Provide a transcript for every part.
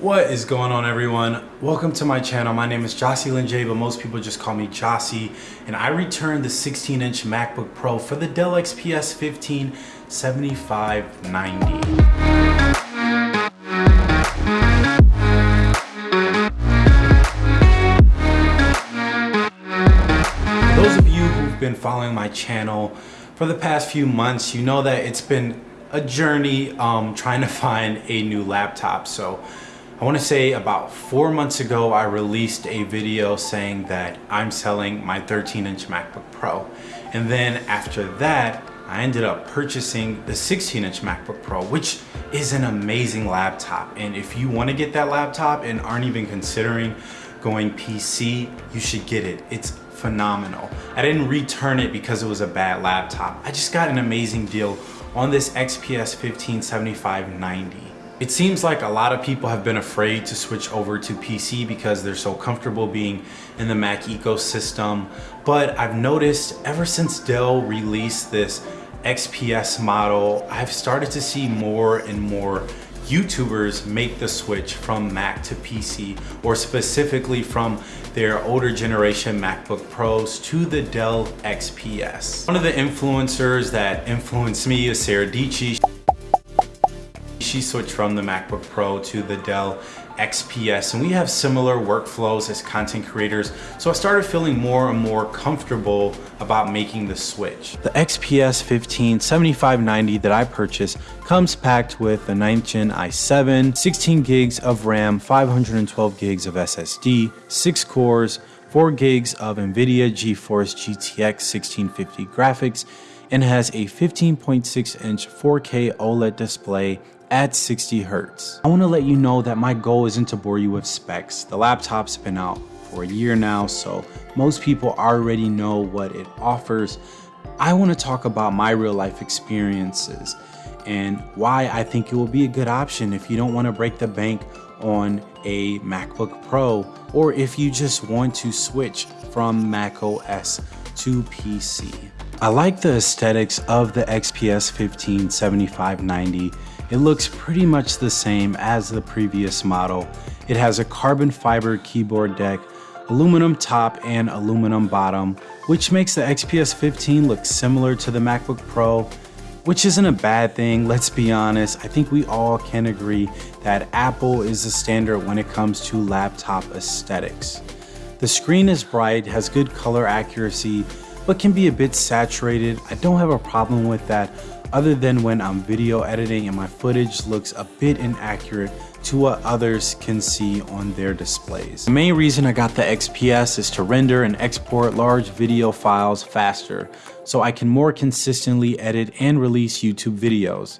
What is going on everyone? Welcome to my channel. My name is Jocelyn J, but most people just call me Jossie. And I returned the 16 inch MacBook Pro for the Dell XPS 15 7590. those of you who've been following my channel for the past few months, you know that it's been a journey um, trying to find a new laptop. So I want to say about four months ago, I released a video saying that I'm selling my 13 inch MacBook Pro. And then after that, I ended up purchasing the 16 inch MacBook Pro, which is an amazing laptop. And if you want to get that laptop and aren't even considering going PC, you should get it. It's phenomenal. I didn't return it because it was a bad laptop. I just got an amazing deal on this XPS 157590. It seems like a lot of people have been afraid to switch over to PC because they're so comfortable being in the Mac ecosystem. But I've noticed ever since Dell released this XPS model, I've started to see more and more YouTubers make the switch from Mac to PC or specifically from their older generation MacBook Pros to the Dell XPS. One of the influencers that influenced me is Sarah Dietschy. Switched from the MacBook Pro to the Dell XPS and we have similar workflows as content creators so I started feeling more and more comfortable about making the switch. The XPS 15 7590 that I purchased comes packed with the 9th gen i7, 16 gigs of RAM, 512 gigs of SSD, 6 cores, 4 gigs of NVIDIA GeForce GTX 1650 graphics, and has a 15.6 inch 4K OLED display at 60 hertz. I wanna let you know that my goal isn't to bore you with specs. The laptop's been out for a year now, so most people already know what it offers. I wanna talk about my real life experiences and why I think it will be a good option if you don't wanna break the bank on a MacBook Pro or if you just want to switch from Mac OS to PC. I like the aesthetics of the XPS 15 7590 it looks pretty much the same as the previous model. It has a carbon fiber keyboard deck, aluminum top and aluminum bottom, which makes the XPS 15 look similar to the MacBook Pro, which isn't a bad thing, let's be honest. I think we all can agree that Apple is the standard when it comes to laptop aesthetics. The screen is bright, has good color accuracy, but can be a bit saturated. I don't have a problem with that other than when I'm video editing and my footage looks a bit inaccurate to what others can see on their displays. The main reason I got the XPS is to render and export large video files faster, so I can more consistently edit and release YouTube videos.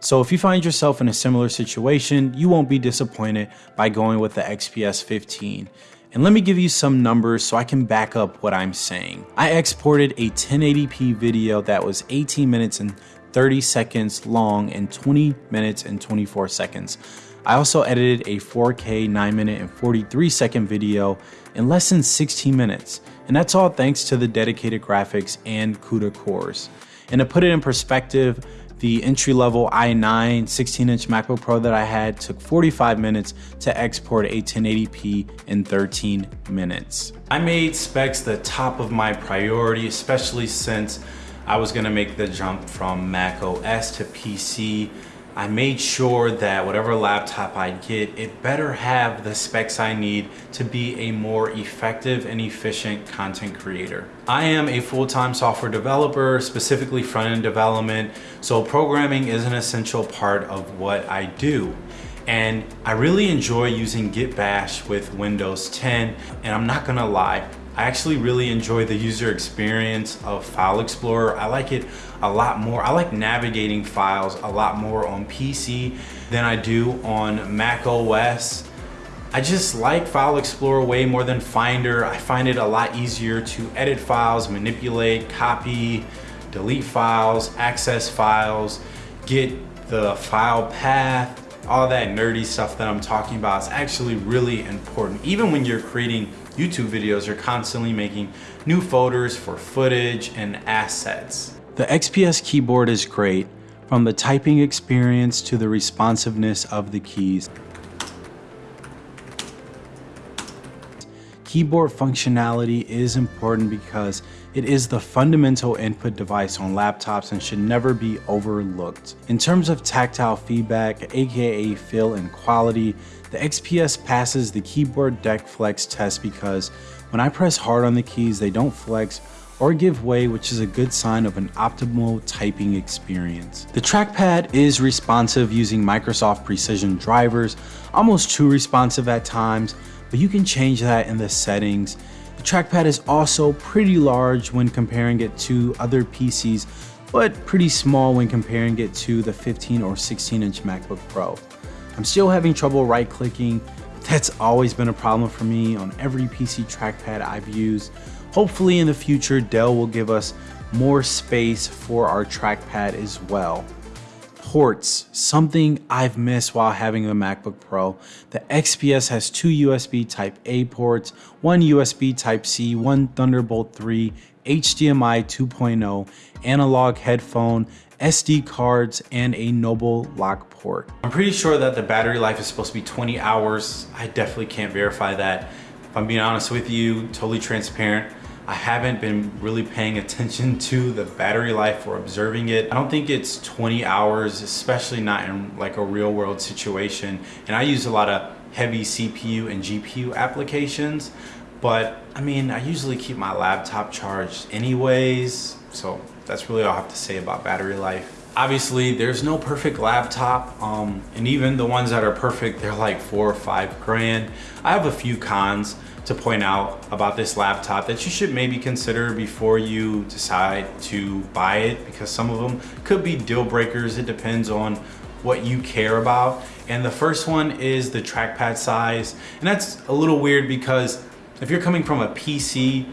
So if you find yourself in a similar situation, you won't be disappointed by going with the XPS 15. And let me give you some numbers so I can back up what I'm saying. I exported a 1080p video that was 18 minutes and 30 seconds long and 20 minutes and 24 seconds. I also edited a 4K 9 minute and 43 second video in less than 16 minutes, and that's all thanks to the dedicated graphics and CUDA cores. And to put it in perspective, the entry level i9 16 inch MacBook Pro that I had took 45 minutes to export a 1080p in 13 minutes. I made specs the top of my priority, especially since I was gonna make the jump from Mac OS to PC. I made sure that whatever laptop I get, it better have the specs I need to be a more effective and efficient content creator. I am a full-time software developer, specifically front-end development, so programming is an essential part of what I do. And I really enjoy using Git Bash with Windows 10, and I'm not gonna lie, I actually really enjoy the user experience of File Explorer. I like it a lot more. I like navigating files a lot more on PC than I do on Mac OS. I just like File Explorer way more than Finder. I find it a lot easier to edit files, manipulate, copy, delete files, access files, get the file path, all that nerdy stuff that I'm talking about is actually really important. Even when you're creating YouTube videos, you're constantly making new folders for footage and assets. The XPS keyboard is great, from the typing experience to the responsiveness of the keys. Keyboard functionality is important because it is the fundamental input device on laptops and should never be overlooked. In terms of tactile feedback, aka feel and quality, the XPS passes the keyboard deck flex test because when I press hard on the keys, they don't flex or give way, which is a good sign of an optimal typing experience. The trackpad is responsive using Microsoft Precision drivers, almost too responsive at times, but you can change that in the settings. The trackpad is also pretty large when comparing it to other PCs, but pretty small when comparing it to the 15 or 16 inch MacBook Pro. I'm still having trouble right clicking, that's always been a problem for me on every PC trackpad I've used. Hopefully in the future, Dell will give us more space for our trackpad as well ports, something I've missed while having a MacBook Pro. The XPS has two USB Type A ports, one USB Type C, one Thunderbolt 3, HDMI 2.0, analog headphone, SD cards, and a Noble lock port. I'm pretty sure that the battery life is supposed to be 20 hours. I definitely can't verify that. If I'm being honest with you, totally transparent, I haven't been really paying attention to the battery life or observing it. I don't think it's 20 hours, especially not in like a real world situation. And I use a lot of heavy CPU and GPU applications, but I mean, I usually keep my laptop charged anyways. So that's really all I have to say about battery life. Obviously, there's no perfect laptop, um, and even the ones that are perfect, they're like four or five grand. I have a few cons to point out about this laptop that you should maybe consider before you decide to buy it because some of them could be deal breakers. It depends on what you care about. And the first one is the trackpad size. And that's a little weird because if you're coming from a PC,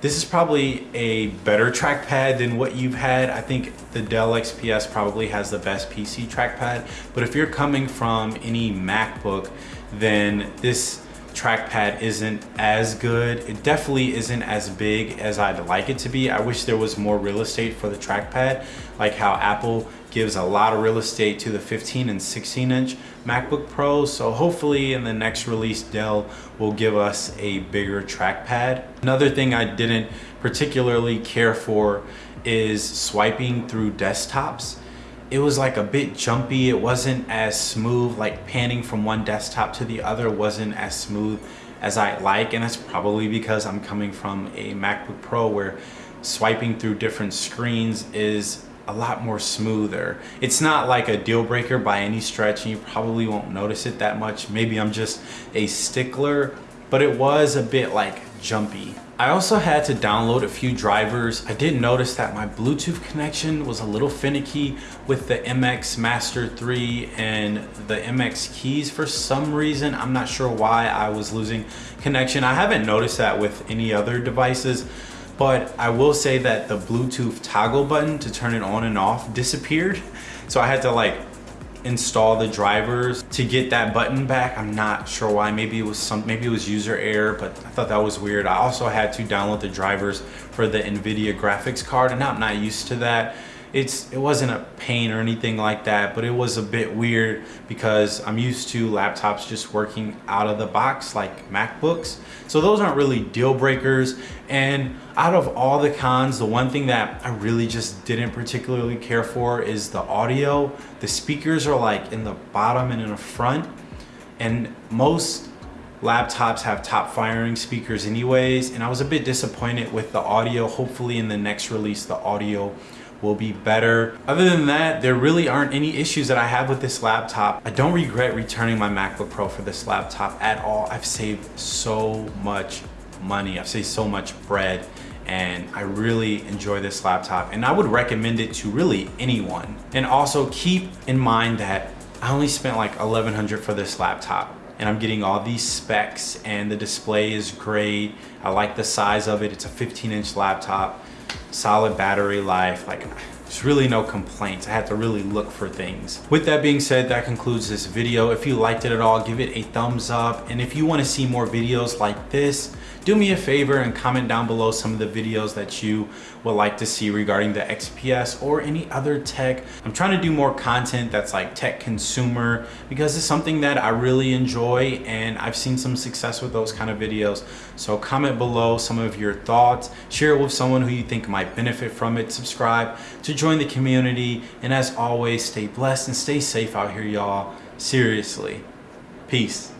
this is probably a better trackpad than what you've had. I think the Dell XPS probably has the best PC trackpad. But if you're coming from any MacBook, then this trackpad isn't as good. It definitely isn't as big as I'd like it to be. I wish there was more real estate for the trackpad, like how Apple gives a lot of real estate to the 15 and 16 inch MacBook Pro. So hopefully in the next release, Dell will give us a bigger trackpad. Another thing I didn't particularly care for is swiping through desktops it was like a bit jumpy. It wasn't as smooth, like panning from one desktop to the other wasn't as smooth as I like. And that's probably because I'm coming from a MacBook Pro where swiping through different screens is a lot more smoother. It's not like a deal breaker by any stretch and you probably won't notice it that much. Maybe I'm just a stickler, but it was a bit like jumpy. I also had to download a few drivers. I did notice that my Bluetooth connection was a little finicky with the MX Master 3 and the MX keys for some reason. I'm not sure why I was losing connection. I haven't noticed that with any other devices, but I will say that the Bluetooth toggle button to turn it on and off disappeared. So I had to like install the drivers to get that button back. I'm not sure why. Maybe it was some, maybe it was user error, but I thought that was weird. I also had to download the drivers for the NVIDIA graphics card and I'm not used to that it's it wasn't a pain or anything like that but it was a bit weird because I'm used to laptops just working out of the box like MacBooks. So those aren't really deal breakers. And out of all the cons the one thing that I really just didn't particularly care for is the audio. The speakers are like in the bottom and in the front. And most laptops have top firing speakers anyways. And I was a bit disappointed with the audio. Hopefully in the next release the audio will be better. Other than that, there really aren't any issues that I have with this laptop. I don't regret returning my MacBook Pro for this laptop at all. I've saved so much money. I've saved so much bread and I really enjoy this laptop and I would recommend it to really anyone. And also keep in mind that I only spent like 1100 for this laptop and I'm getting all these specs and the display is great. I like the size of it. It's a 15 inch laptop solid battery life. Like there's really no complaints. I had to really look for things. With that being said, that concludes this video. If you liked it at all, give it a thumbs up. And if you wanna see more videos like this, do me a favor and comment down below some of the videos that you would like to see regarding the XPS or any other tech. I'm trying to do more content that's like tech consumer because it's something that I really enjoy and I've seen some success with those kind of videos. So comment below some of your thoughts, share it with someone who you think might benefit from it, subscribe to join the community. And as always, stay blessed and stay safe out here, y'all. Seriously. Peace.